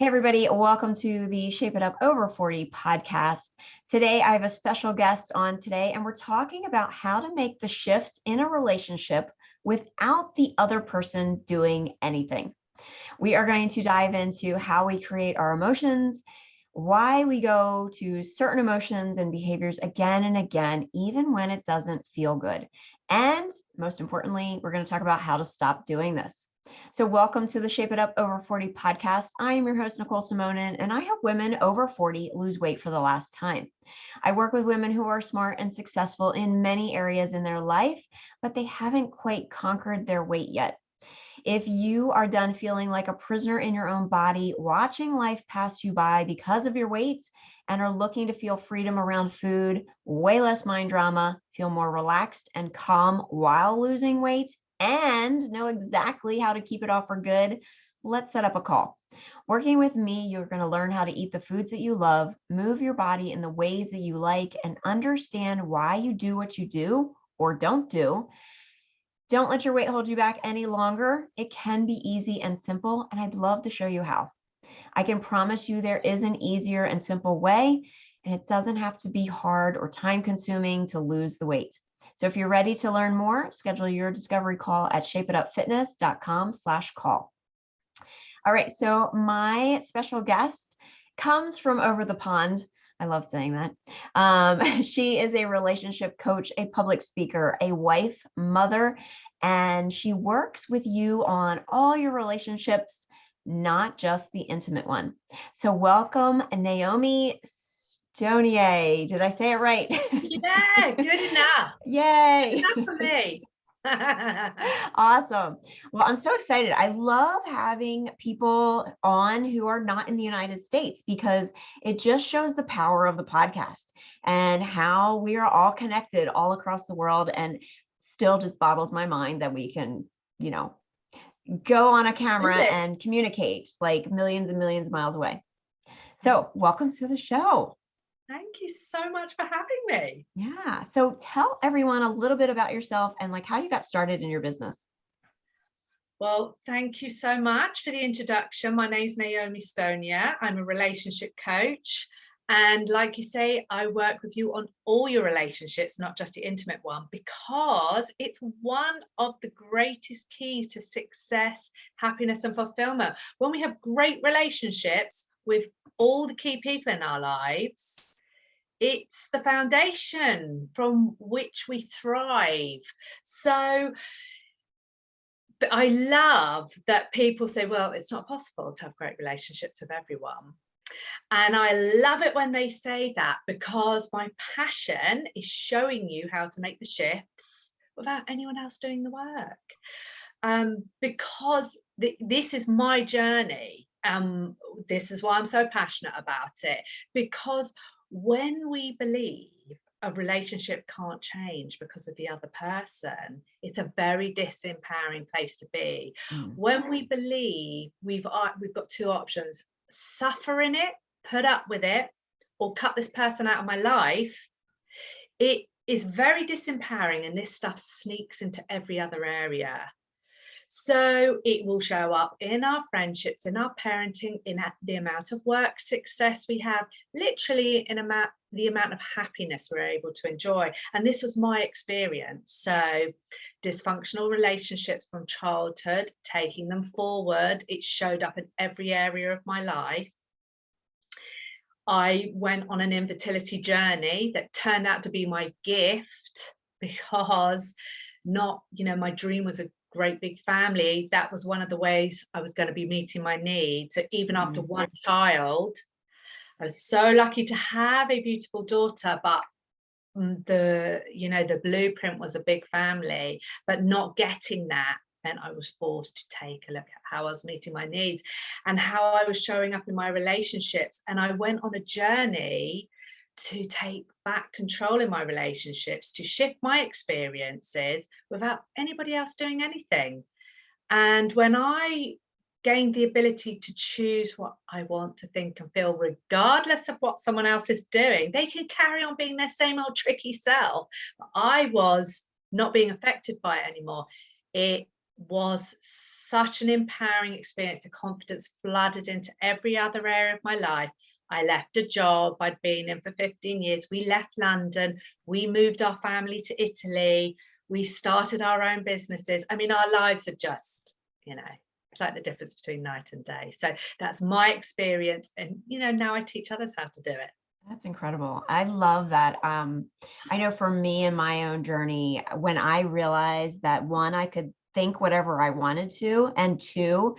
Hey, everybody, welcome to the Shape It Up Over 40 podcast. Today, I have a special guest on today, and we're talking about how to make the shifts in a relationship without the other person doing anything. We are going to dive into how we create our emotions, why we go to certain emotions and behaviors again and again, even when it doesn't feel good. And most importantly, we're going to talk about how to stop doing this. So welcome to the Shape It Up Over 40 podcast. I am your host, Nicole Simonin, and I help women over 40 lose weight for the last time. I work with women who are smart and successful in many areas in their life, but they haven't quite conquered their weight yet. If you are done feeling like a prisoner in your own body, watching life pass you by because of your weight, and are looking to feel freedom around food, way less mind drama, feel more relaxed and calm while losing weight, and know exactly how to keep it off for good, let's set up a call. Working with me, you're going to learn how to eat the foods that you love, move your body in the ways that you like, and understand why you do what you do or don't do. Don't let your weight hold you back any longer. It can be easy and simple, and I'd love to show you how. I can promise you there is an easier and simple way, and it doesn't have to be hard or time consuming to lose the weight. So if you're ready to learn more, schedule your discovery call at shapeitupfitness.com slash call. All right, so my special guest comes from over the pond. I love saying that. Um, she is a relationship coach, a public speaker, a wife, mother, and she works with you on all your relationships, not just the intimate one. So welcome, Naomi Stonier. Did I say it right? Yeah, good enough. Yay. Enough for me. awesome. Well, I'm so excited. I love having people on who are not in the United States because it just shows the power of the podcast and how we are all connected all across the world and still just boggles my mind that we can, you know, go on a camera and communicate like millions and millions of miles away. So welcome to the show. Thank you so much for having me. Yeah. So tell everyone a little bit about yourself and like how you got started in your business. Well, thank you so much for the introduction. My name is Naomi Stonier. I'm a relationship coach. And like you say, I work with you on all your relationships, not just the intimate one, because it's one of the greatest keys to success, happiness and fulfillment. When we have great relationships with all the key people in our lives, it's the foundation from which we thrive. So but I love that people say, well, it's not possible to have great relationships with everyone. And I love it when they say that because my passion is showing you how to make the shifts without anyone else doing the work. Um, because th this is my journey. Um, this is why I'm so passionate about it because when we believe a relationship can't change because of the other person, it's a very disempowering place to be. Mm. When we believe we've, we've got two options, suffer in it, put up with it, or cut this person out of my life, it is very disempowering and this stuff sneaks into every other area. So it will show up in our friendships, in our parenting, in the amount of work success we have, literally in amount, the amount of happiness we're able to enjoy. And this was my experience. So dysfunctional relationships from childhood, taking them forward, it showed up in every area of my life. I went on an infertility journey that turned out to be my gift because not, you know, my dream was a great big family, that was one of the ways I was going to be meeting my needs. So even mm. after one child, I was so lucky to have a beautiful daughter, but mm, the, you know, the blueprint was a big family, but not getting that meant I was forced to take a look at how I was meeting my needs and how I was showing up in my relationships. And I went on a journey to take back control in my relationships, to shift my experiences without anybody else doing anything. And when I gained the ability to choose what I want to think and feel, regardless of what someone else is doing, they can carry on being their same old tricky self. But I was not being affected by it anymore. It was such an empowering experience. The confidence flooded into every other area of my life. I left a job I'd been in for 15 years. We left London. We moved our family to Italy. We started our own businesses. I mean, our lives are just, you know, it's like the difference between night and day. So that's my experience. And, you know, now I teach others how to do it. That's incredible. I love that. Um, I know for me in my own journey, when I realized that one, I could think whatever I wanted to, and two,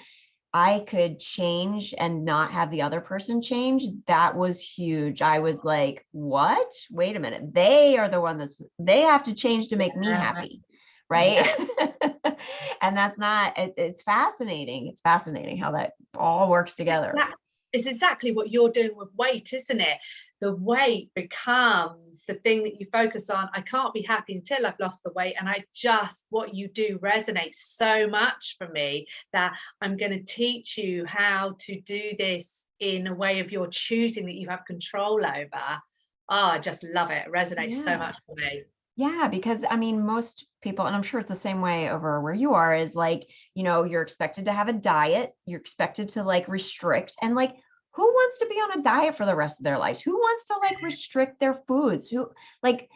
I could change and not have the other person change, that was huge. I was like, what? Wait a minute. They are the one that's, they have to change to make me happy. Right. Yeah. and that's not, it, it's fascinating. It's fascinating how that all works together. It's exactly what you're doing with weight, isn't it? the weight becomes the thing that you focus on. I can't be happy until I've lost the weight. And I just, what you do resonates so much for me that I'm going to teach you how to do this in a way of your choosing that you have control over. Oh, I just love it. It resonates yeah. so much for me. Yeah, because I mean, most people, and I'm sure it's the same way over where you are, is like, you know, you're expected to have a diet, you're expected to like restrict, and like who wants to be on a diet for the rest of their lives? Who wants to like restrict their foods? Who like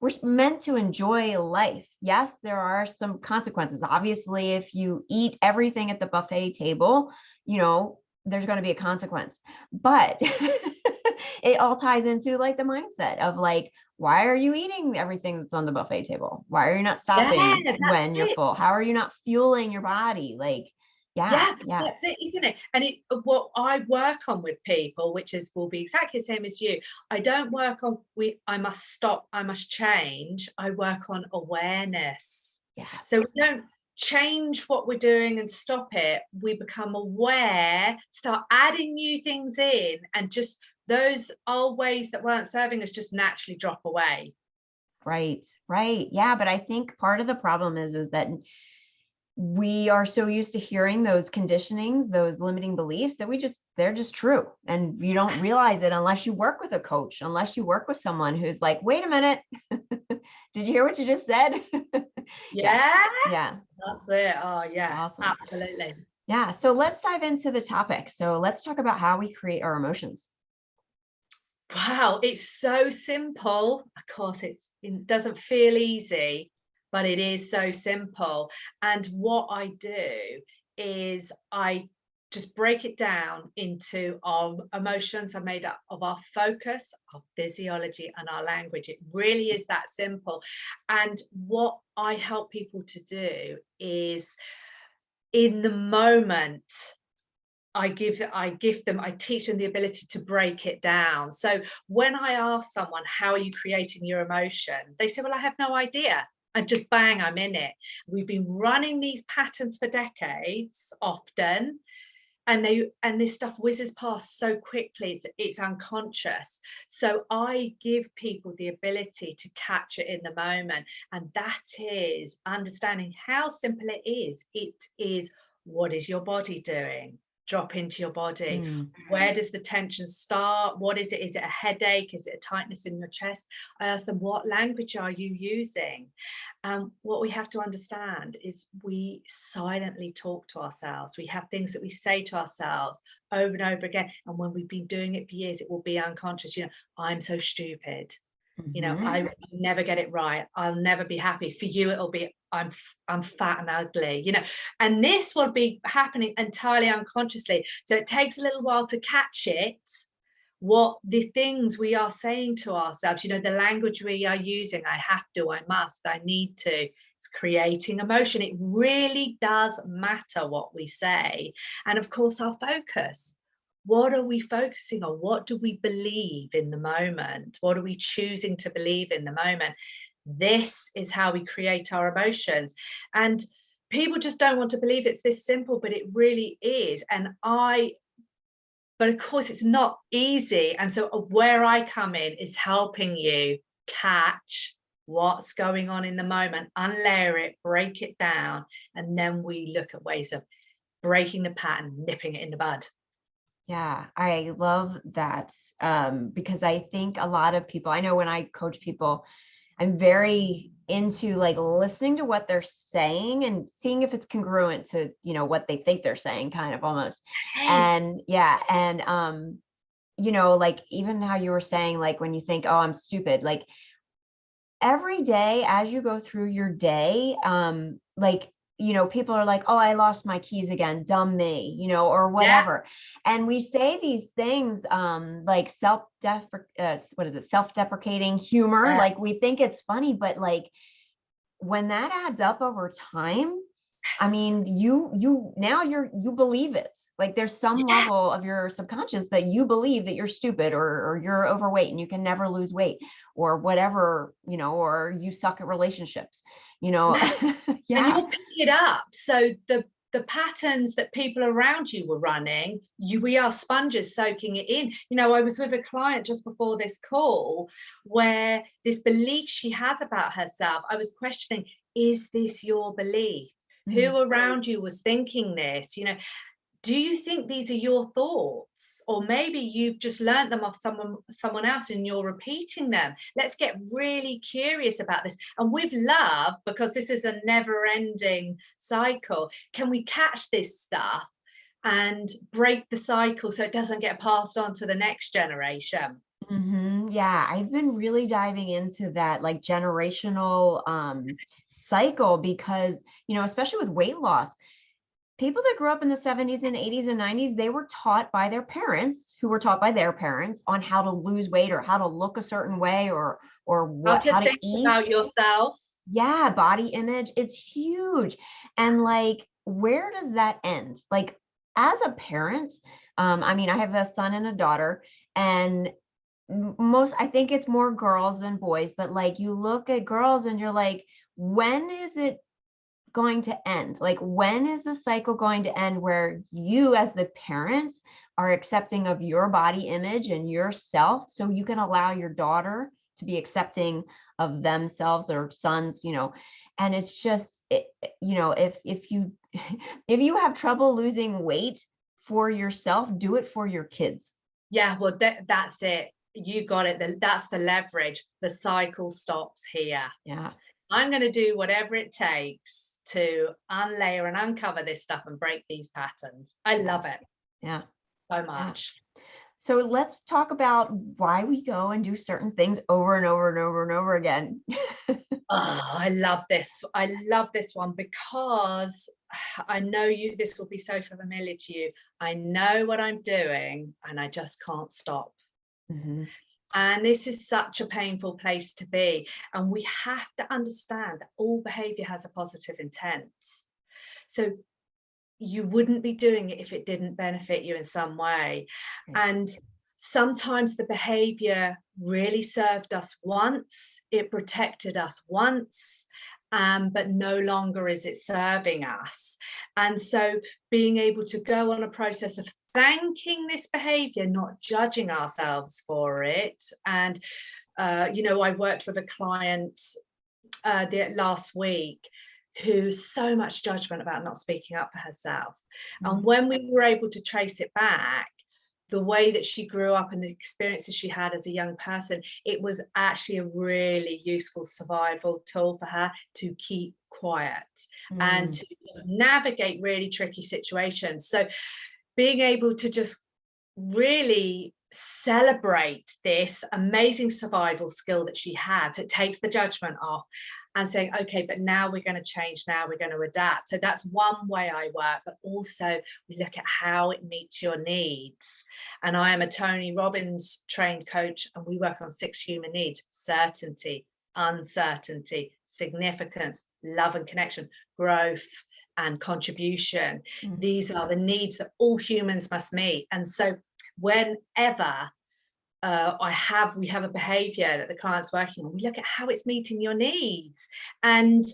we're meant to enjoy life. Yes, there are some consequences. Obviously, if you eat everything at the buffet table, you know, there's going to be a consequence. But it all ties into like the mindset of like, why are you eating everything that's on the buffet table? Why are you not stopping yeah, when you're it. full? How are you not fueling your body? Like, yeah, yeah, yeah, that's it, isn't it? And it, uh, what I work on with people, which is will be exactly the same as you. I don't work on we. I must stop. I must change. I work on awareness. Yeah. So we don't change what we're doing and stop it. We become aware, start adding new things in, and just those old ways that weren't serving us just naturally drop away. Right, right. Yeah, but I think part of the problem is is that we are so used to hearing those conditionings, those limiting beliefs that we just, they're just true. And you don't realize it unless you work with a coach, unless you work with someone who's like, wait a minute, did you hear what you just said? yeah. Yeah. That's it. Oh yeah, awesome. absolutely. Yeah. So let's dive into the topic. So let's talk about how we create our emotions. Wow, it's so simple. Of course, it doesn't feel easy, but it is so simple. And what I do is I just break it down into our emotions are made up of our focus, our physiology and our language. It really is that simple. And what I help people to do is in the moment, I give I give them, I teach them the ability to break it down. So when I ask someone, how are you creating your emotion? They say, well, I have no idea and just bang, I'm in it. We've been running these patterns for decades often, and they and this stuff whizzes past so quickly, it's, it's unconscious. So I give people the ability to catch it in the moment. And that is understanding how simple it is. It is what is your body doing? Drop into your body? Mm. where does the tension start? What is it? Is it a headache? Is it a tightness in your chest? I ask them what language are you using? Um, what we have to understand is we silently talk to ourselves. We have things that we say to ourselves over and over again. And when we've been doing it for years it will be unconscious. You know i'm so stupid. You know, mm -hmm. I never get it right. I'll never be happy. For you, it'll be I'm I'm fat and ugly, you know, and this will be happening entirely unconsciously. So it takes a little while to catch it, what the things we are saying to ourselves, you know, the language we are using, I have to, I must, I need to, it's creating emotion. It really does matter what we say. And of course, our focus what are we focusing on? What do we believe in the moment? What are we choosing to believe in the moment? This is how we create our emotions. And people just don't want to believe it's this simple, but it really is. And I, but of course it's not easy. And so uh, where I come in is helping you catch what's going on in the moment, unlayer it, break it down, and then we look at ways of breaking the pattern, nipping it in the bud. Yeah, I love that um, because I think a lot of people, I know when I coach people, I'm very into like listening to what they're saying and seeing if it's congruent to, you know, what they think they're saying kind of almost. And yeah, and um, you know, like even how you were saying, like when you think, oh, I'm stupid, like every day as you go through your day, um, like you know, people are like, oh, I lost my keys again, dumb me, you know, or whatever. Yeah. And we say these things um, like self uh, what is it, self-deprecating humor. Yeah. Like we think it's funny, but like when that adds up over time, I mean, you you now you're you believe it. Like there's some yeah. level of your subconscious that you believe that you're stupid or or you're overweight and you can never lose weight or whatever, you know, or you suck at relationships, you know. yeah. And you pick it up. So the the patterns that people around you were running, you we are sponges soaking it in. You know, I was with a client just before this call where this belief she has about herself, I was questioning, is this your belief? Mm -hmm. Who around you was thinking this? You know, do you think these are your thoughts? Or maybe you've just learned them off someone someone else and you're repeating them. Let's get really curious about this. And with love because this is a never-ending cycle can we catch this stuff and break the cycle so it doesn't get passed on to the next generation? Mm -hmm. yeah i've been really diving into that like generational um cycle because you know especially with weight loss people that grew up in the 70s and 80s and 90s, they were taught by their parents who were taught by their parents on how to lose weight or how to look a certain way or or what how to, how to eat about yourself. Yeah, body image. It's huge. And like, where does that end? Like as a parent, um, I mean, I have a son and a daughter, and most I think it's more girls than boys, but like you look at girls and you're like, when is it going to end? Like when is the cycle going to end where you as the parent are accepting of your body image and yourself so you can allow your daughter to be accepting of themselves or sons, you know, and it's just, it, you know, if, if you, if you have trouble losing weight for yourself, do it for your kids. Yeah, well, that, that's it. You got it. That's the leverage. The cycle stops here. Yeah. I'm going to do whatever it takes to unlayer and uncover this stuff and break these patterns. I love it. Yeah. So much. Yeah. So let's talk about why we go and do certain things over and over and over and over again. oh, I love this. I love this one because I know you, this will be so familiar to you. I know what I'm doing and I just can't stop. Mm -hmm. And this is such a painful place to be. And we have to understand that all behavior has a positive intent. So you wouldn't be doing it if it didn't benefit you in some way. And sometimes the behavior really served us once, it protected us once, um, but no longer is it serving us. And so being able to go on a process of thanking this behavior, not judging ourselves for it. And, uh, you know, I worked with a client uh, the, last week who so much judgment about not speaking up for herself. Mm. And when we were able to trace it back, the way that she grew up and the experiences she had as a young person, it was actually a really useful survival tool for her to keep quiet mm. and to navigate really tricky situations. So being able to just really celebrate this amazing survival skill that she had. It takes the judgment off and saying okay but now we're going to change now we're going to adapt. So that's one way i work but also we look at how it meets your needs. And i am a tony robbins trained coach and we work on six human needs certainty uncertainty significance love and connection growth and contribution. Mm. These are the needs that all humans must meet. And so whenever uh, I have, we have a behavior that the client's working on, we look at how it's meeting your needs. And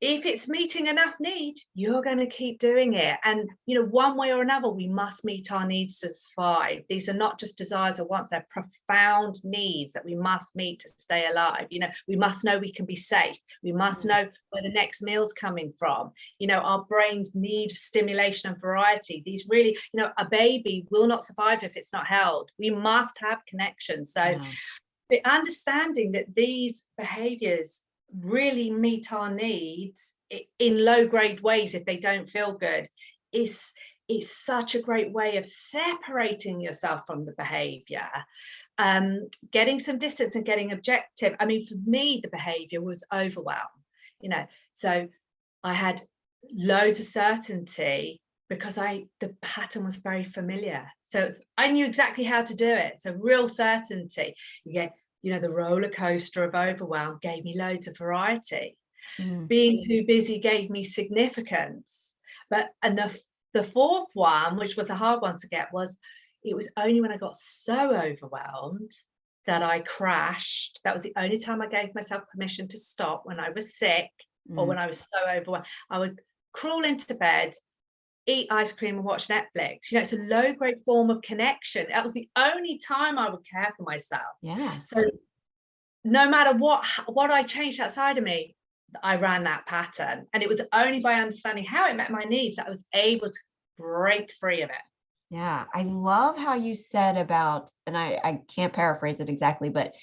if it's meeting enough need, you're going to keep doing it. And, you know, one way or another, we must meet our needs to survive. These are not just desires or wants, they're profound needs that we must meet to stay alive. You know, we must know we can be safe. We must mm. know where the next meal's coming from. You know, our brains need stimulation and variety. These really, you know, a baby will not survive if it's not held. We must have connection. So the understanding that these behaviors really meet our needs in low grade ways if they don't feel good. Is is such a great way of separating yourself from the behavior um, getting some distance and getting objective. I mean for me the behavior was overwhelm you know so i had loads of certainty because i the pattern was very familiar. So i knew exactly how to do it. So real certainty. You get you know the roller coaster of overwhelm gave me loads of variety mm. being too busy gave me significance but and the the fourth one which was a hard one to get was it was only when i got so overwhelmed that i crashed that was the only time i gave myself permission to stop when i was sick mm. or when i was so overwhelmed i would crawl into bed eat ice cream and watch Netflix. You know, it's a low grade form of connection. That was the only time I would care for myself. Yeah. So no matter what what I changed outside of me, I ran that pattern. And it was only by understanding how it met my needs that I was able to break free of it. Yeah, I love how you said about, and I, I can't paraphrase it exactly, but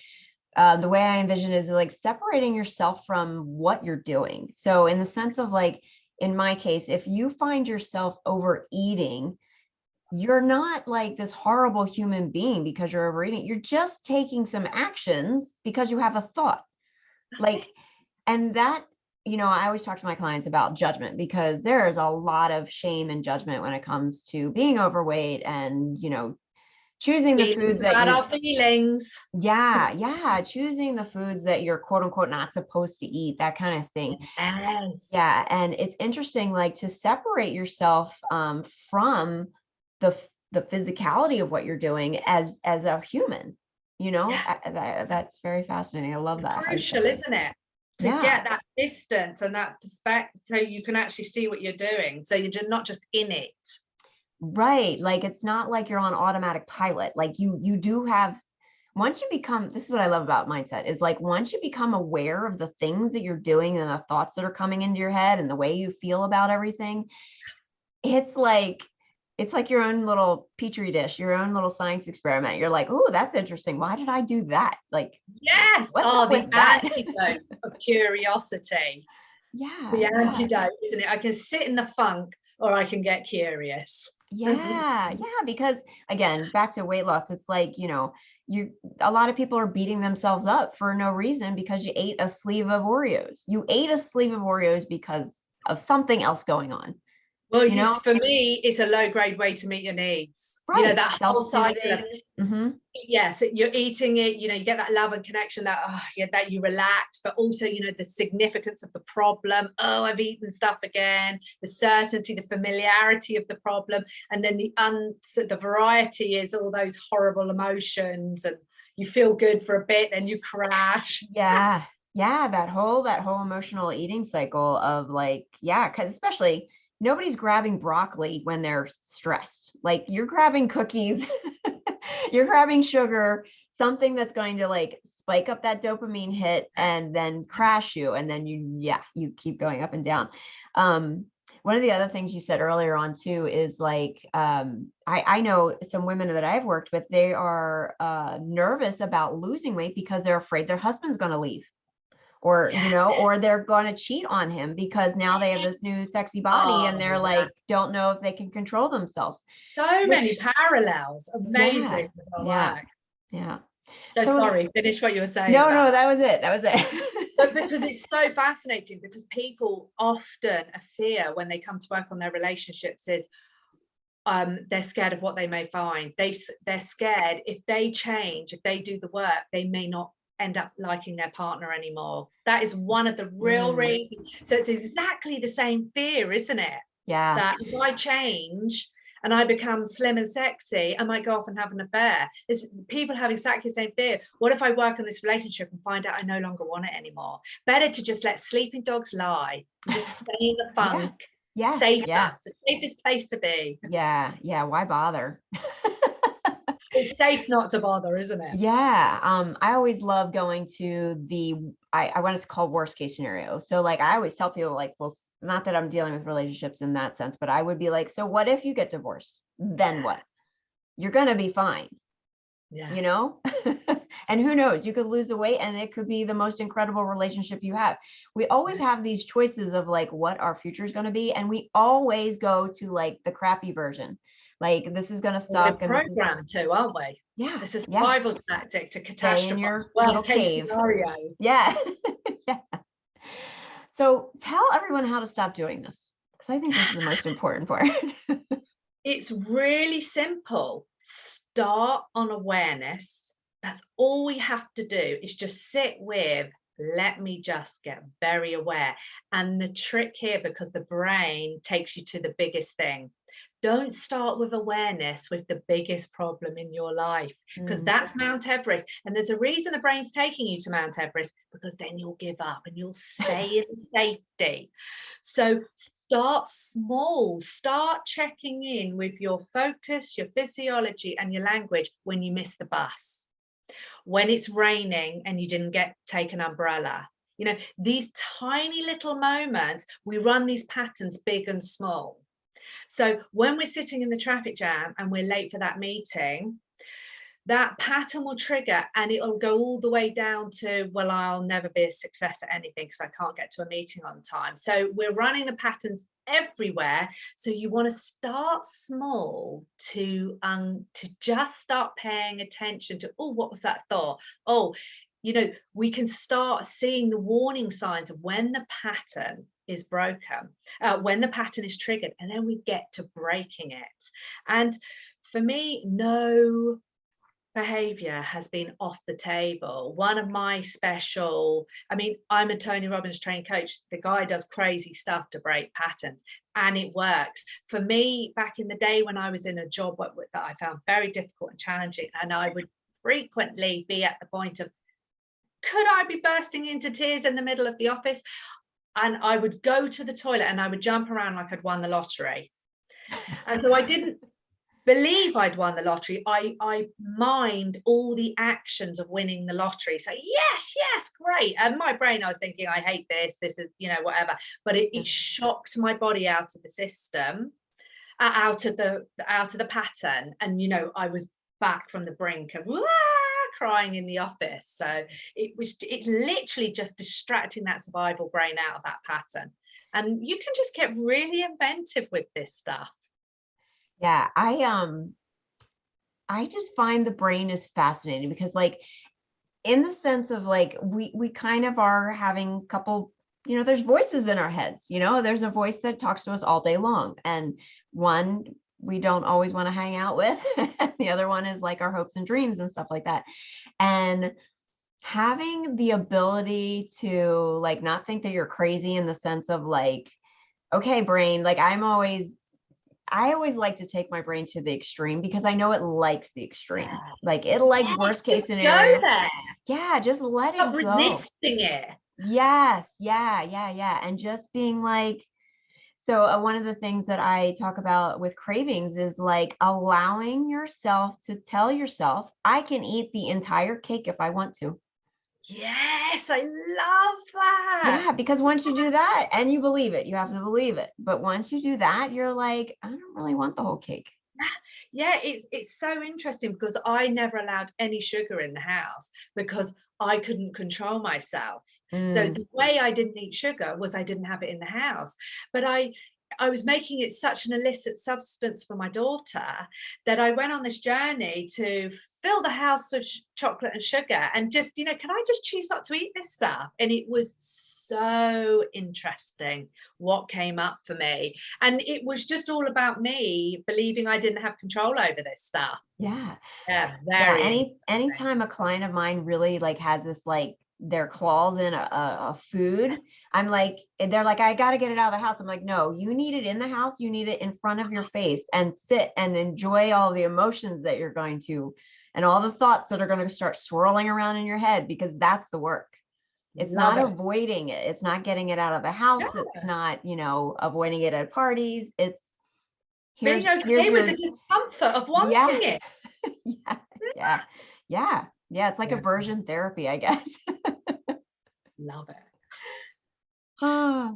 uh, the way I envision is like separating yourself from what you're doing. So in the sense of like, in my case, if you find yourself overeating, you're not like this horrible human being because you're overeating. You're just taking some actions because you have a thought. Like, and that, you know, I always talk to my clients about judgment because there is a lot of shame and judgment when it comes to being overweight and, you know, choosing the foods that you, our feelings. Yeah, yeah, choosing the foods that you're quote unquote not supposed to eat, that kind of thing. Yes. Yeah, and it's interesting, like to separate yourself um, from the the physicality of what you're doing as as a human. You know, yeah. I, that, that's very fascinating. I love that. Crucial, isn't it? to yeah. get that distance and that perspective so you can actually see what you're doing so you're not just in it Right. Like it's not like you're on automatic pilot. Like you you do have once you become this is what I love about mindset is like once you become aware of the things that you're doing and the thoughts that are coming into your head and the way you feel about everything, it's like it's like your own little petri dish, your own little science experiment. You're like, oh, that's interesting. Why did I do that? Like, yes, oh, the antidote of curiosity. Yeah, the antidote, isn't it? I can sit in the funk or I can get curious. Mm-hmm. Yeah, yeah, because again, back to weight loss, it's like, you know, you a lot of people are beating themselves up for no reason because you ate a sleeve of Oreos. You ate a sleeve of Oreos because of something else going on. Well, you know? for me, it's a low grade way to meet your needs. Right. You know, that whole cycle. Mm-hmm. Yes, you're eating it, you know, you get that love and connection that, oh, yeah, that you relax, but also, you know, the significance of the problem. Oh, I've eaten stuff again, the certainty, the familiarity of the problem. And then the un the variety is all those horrible emotions and you feel good for a bit, then you crash. Yeah. Yeah. That whole, that whole emotional eating cycle of like, yeah, because especially nobody's grabbing broccoli when they're stressed. Like you're grabbing cookies, you're grabbing sugar, something that's going to like spike up that dopamine hit and then crash you. And then you, yeah, you keep going up and down. Um, one of the other things you said earlier on too is like um, I, I know some women that I've worked with, they are uh, nervous about losing weight because they're afraid their husband's going to leave or you know or they're going to cheat on him because now they have this new sexy body oh, and they're like don't know if they can control themselves so Which, many parallels amazing yeah yeah, so, so, sorry finish what you were saying no about. no that was it that was it but because it's so fascinating because people often a fear when they come to work on their relationships is um, they're scared of what they may find. They they're scared if they change, if they do the work, they may not end up liking their partner anymore. That is one of the real mm. reasons. So it's exactly the same fear, isn't it? Yeah. That if I change and I become slim and sexy, I might go off and have an affair. It's people have exactly the same fear. What if I work on this relationship and find out I no longer want it anymore? Better to just let sleeping dogs lie, just stay in the funk. Yeah. yeah. Safe. Yeah. It's the safest place to be. Yeah. Yeah. Why bother? it's safe not to bother, isn't it? Yeah. Um, I always love going to the I, I want to call worst case scenario. So like I always tell people like, well, not that I'm dealing with relationships in that sense, but I would be like, so what if you get divorced? Then what? You're gonna be fine. Yeah. You know? And who knows, you could lose the weight and it could be the most incredible relationship you have. We always have these choices of like what our future is going to be. And we always go to like the crappy version. Like this is going to suck. We're programmed to, aren't we? Yeah. It's a yeah. survival tactic to catastrophe. Worst case scenario. Yeah. yeah. So tell everyone how to stop doing this. Because I think this is the most important part. It's really simple. Start on awareness. That's all we have to do is just sit with, let me just get very aware. And the trick here, because the brain takes you to the biggest thing, don't start with awareness with the biggest problem in your life because Mm. that's Mount Everest. And there's a reason the brain's taking you to Mount Everest because then you'll give up and you'll stay in safety. So start small, start checking in with your focus, your physiology, and your language when you miss the bus, when it's raining and you didn't get take an umbrella. You know, these tiny little moments, we run these patterns big and small. So when we're sitting in the traffic jam and we're late for that meeting, that pattern will trigger and it'll go all the way down to, well, I'll never be a success at anything because I can't get to a meeting on time. So we're running the patterns everywhere. So you want to start small to um to just start paying attention to, oh, what was that thought? Oh, you know, we can start seeing the warning signs of when the pattern is broken, uh, when the pattern is triggered, and then we get to breaking it. And for me, no behavior has been off the table. One of my special, I mean, I'm a Tony Robbins trained coach. The guy does crazy stuff to break patterns and it works. For me, back in the day when I was in a job that I found very difficult and challenging, and I would frequently be at the point of, could I be bursting into tears in the middle of the office? And I would go to the toilet and I would jump around like I'd won the lottery. And so I didn't believe I'd won the lottery. I, I mimed all the actions of winning the lottery. So yes, yes, great. And my brain, I was thinking, I hate this, this is, you know, whatever. But it, it shocked my body out of the system, uh, out of the out of the pattern. And you know, I was back from the brink of "Wah!" crying in the office. So it was it literally just distracting that survival brain out of that pattern. And you can just get really inventive with this stuff. Yeah, I um I just find the brain is fascinating because like in the sense of like we we kind of are having a couple you know there's voices in our heads you know? There's a voice that talks to us all day long and one we don't always want to hang out with the other one is like our hopes and dreams and stuff like that. And having the ability to like not think that you're crazy in the sense of like okay brain like i'm always I always like to take my brain to the extreme because I know it likes the extreme. Like it likes Yes, worst case scenario. Yeah, just let it go. resisting it. Yes, yeah, yeah, yeah. And just being like, so uh, one of the things that I talk about with cravings is like allowing yourself to tell yourself, I can eat the entire cake if I want to. Yes, I love that. Yeah, because once you do that and you believe it, you have to believe it. But once you do that, you're like, I don't really want the whole cake. yeah, it's it's so interesting because I never allowed any sugar in the house because I couldn't control myself. So Mm, the way I didn't eat sugar was I didn't have it in the house. But I I was making it such an illicit substance for my daughter that I went on this journey to fill the house with chocolate and sugar and just, you know, can I just choose not to eat this stuff? And it was so interesting what came up for me. And it was just all about me believing I didn't have control over this stuff. yeah. Yeah, Yeah, any anytime a client of mine really like has this like their claws in a, a, a food, I'm like, they're like, I gotta get it out of the house. I'm like, no, you need it in the house. You need it in front of your uh-huh. face and sit and enjoy all the emotions that you're going to and all the thoughts that are going to start swirling around in your head because that's the work. It's Love not it. avoiding it. It's not getting it out of the house. It's not, you know, avoiding it at parties. It's Being here's, okay here's with your the discomfort of wanting Yeah. it. yeah, yeah, yeah, yeah. It's like Yeah. aversion therapy, I guess. Love it. Ah,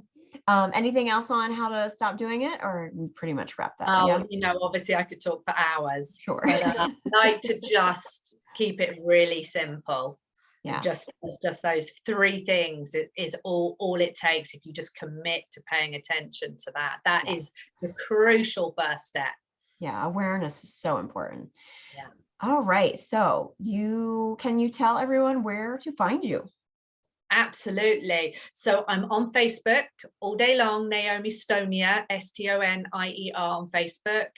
um, anything else on how to stop doing it, or pretty much wrap that? Oh, yeah, you know, obviously I could talk for hours, sure. but uh, like to just keep it really simple. Yeah. Just just those three things it is all all it takes if you just commit to paying attention to that. That Yeah. is the crucial first step. Yeah. Awareness is so important. Yeah. All right. So you can you tell everyone where to find you? Absolutely. So I'm on Facebook all day long, Naomi Stonier, S-T-O-N-I-E-R on Facebook.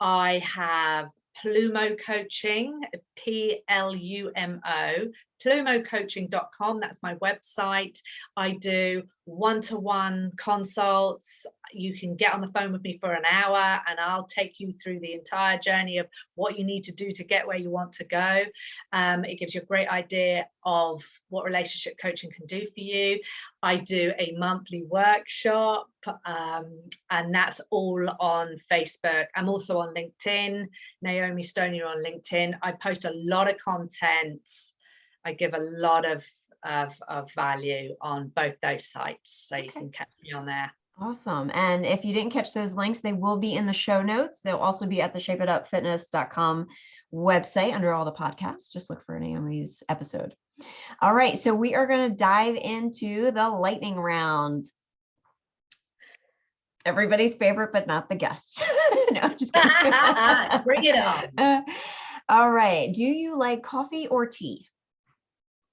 I have Plumo Coaching, P-L-U-M-O, plumocoaching.com. That's my website. I do one-to-one consults. You can get on the phone with me for an hour and I'll take you through the entire journey of what you need to do to get where you want to go. Um, it gives you a great idea of what relationship coaching can do for you. I do a monthly workshop um, and that's all on Facebook. I'm also on LinkedIn, Naomi Stonier on LinkedIn. I post a lot of content. I give a lot of, of, of value on both those sites. So you can catch me on there. Awesome. And if you didn't catch those links, they will be in the show notes. They'll also be at the shapeitupfitness.com website under all the podcasts. Just look for Naomi's episode. All right. So we are going to dive into the lightning round. Everybody's favorite, but not the guests. no, just. Bring it on. All right. Do you like coffee or tea?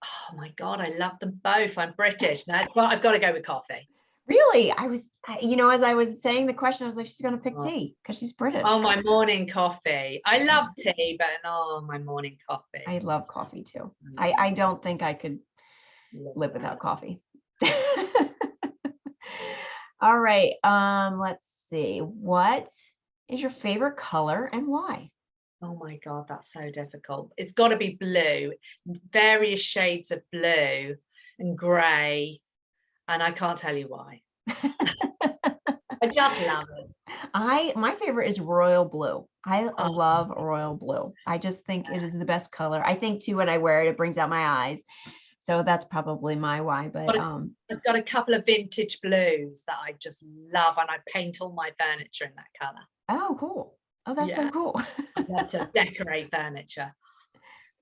Oh my God, I love them both. I'm British. That's well, I've got to go with coffee. Really? I was, you know, as I was saying the question, I was like, she's going to pick Oh. tea because she's British. Oh, my morning coffee. I love tea, but oh, my morning coffee. I love coffee too. Mm, I, I don't think I could live without coffee. All right. Um, let's see. What is your favorite color and why? Oh my God, that's so difficult. It's got to be blue, various shades of blue and grey. And I can't tell you why. I just love it. I my favorite is royal blue. I Oh, love royal blue. I just think it is the best color. I think too when I wear it, it brings out my eyes. So that's probably my why. But But- um, I've got a couple of vintage blues that I just love and I paint all my furniture in that colour. oh, cool. Oh, that's so cool. To decorate furniture.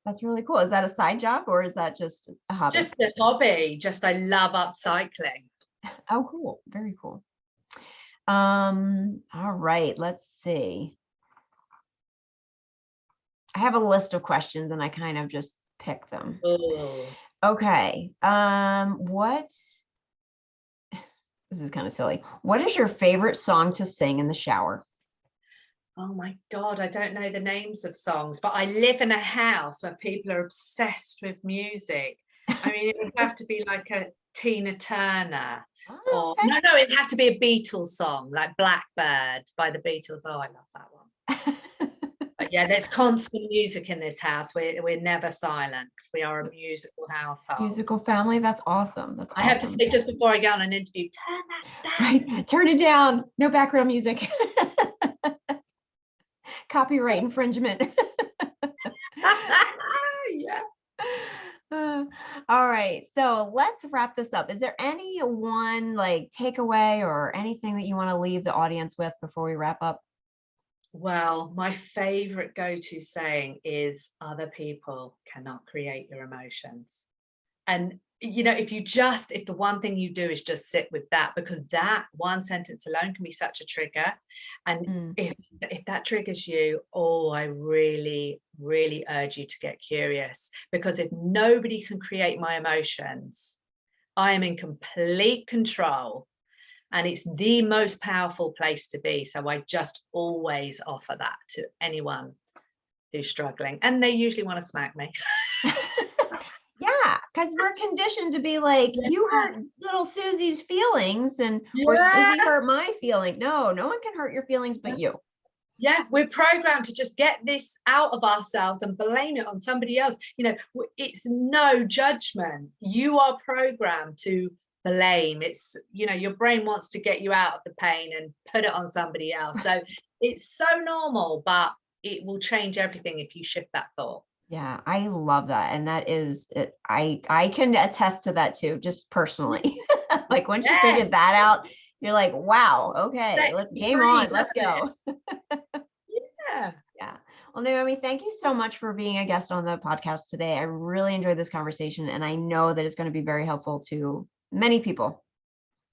that's really cool. Is that a side job or is that just a hobby? Just a hobby, just I love upcycling. Oh, cool. Very cool. Um, all right, let's see. I have a list of questions and I kind of just pick them. Ooh. Okay. Um, what this is kind of silly. What is your favorite song to sing in the shower? Oh my God, I don't know the names of songs, but I live in a house where people are obsessed with music. I mean, it would have to be like a Tina Turner Oh, or no, no, it'd have to be a Beatles song like Blackbird by the Beatles. Oh, I love that one. But yeah, there's constant music in this house. We're, we're never silent. We are a musical household. Musical family. That's awesome. That's I have to say just before I go on an interview, turn that down. Right. Turn it down. No background music. Copyright infringement. yeah. Uh, all right, so let's wrap this up. Is there any one like takeaway or anything that you want to leave the audience with before we wrap up? Well, my favorite go-to saying is other people cannot create your emotions. And you know, if you just if the one thing you do is just sit with that, because that one sentence alone can be such a trigger. And Mm, if if that triggers you, oh, I really, really urge you to get curious because if nobody can create my emotions, I am in complete control and it's the most powerful place to be. So I just always offer that to anyone who's struggling and they usually want to smack me. because we're conditioned to be like, you hurt little Susie's feelings and or Susie hurt my feeling. No, no one can hurt your feelings but you. yeah we're programmed to just get this out of ourselves and blame it on somebody else. You know it's no judgment. You are programmed to blame. It's you know your brain wants to get you out of the pain and put it on somebody else. So it's so normal but it will change everything if you shift that thought Yeah, I love that. And that is it. I I can attest to that too, just personally. like once you Yes. figured that out, you're like, wow, okay, Let's let's game free, on, let's go. yeah Yeah. Well, Naomi, thank you so much for being a guest on the podcast today. I really enjoyed this conversation and I know that it's going to be very helpful to many people.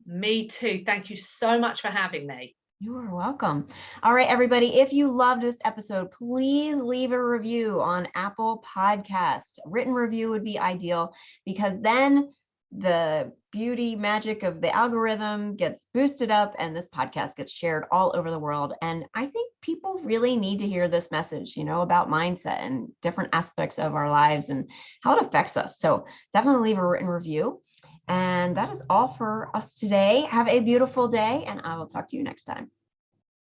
Me too. Thank you so much for having me. You are welcome. All right, everybody, if you loved this episode, please leave a review on Apple Podcast. Written review would be ideal because then the beauty magic of the algorithm gets boosted up and this podcast gets shared all over the world. And I think people really need to hear this message, you know, about mindset and different aspects of our lives and how it affects us. So definitely leave a written review. And that is all for us today. Have a beautiful day, and I will talk to you next time.